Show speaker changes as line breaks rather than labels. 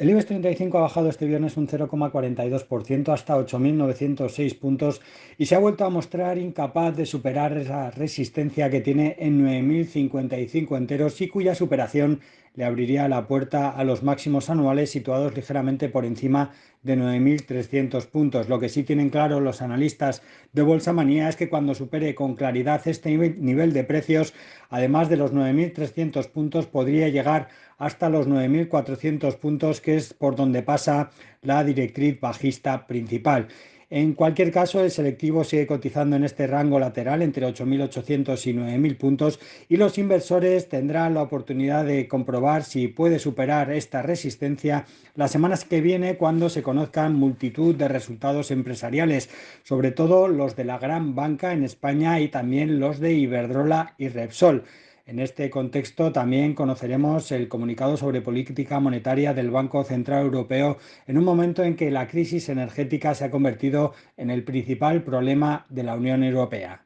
El IBEX 35 ha bajado este viernes un 0,42% hasta 8.906 puntos y se ha vuelto a mostrar incapaz de superar esa resistencia que tiene en 9.055 enteros y cuya superación le abriría la puerta a los máximos anuales situados ligeramente por encima de 9.300 puntos. Lo que sí tienen claro los analistas de Bolsa Manía es que cuando supere con claridad este nivel de precios, además de los 9.300 puntos, podría llegar hasta los 9.400 puntos, que es por donde pasa la directriz bajista principal. En cualquier caso, el selectivo sigue cotizando en este rango lateral entre 8.800 y 9.000 puntos y los inversores tendrán la oportunidad de comprobar si puede superar esta resistencia las semanas que viene cuando se conozcan multitud de resultados empresariales, sobre todo los de la gran banca en España y también los de Iberdrola y Repsol. En este contexto también conoceremos el comunicado sobre política monetaria del Banco Central Europeo en un momento en que la crisis energética se ha convertido en el principal problema de la Unión Europea.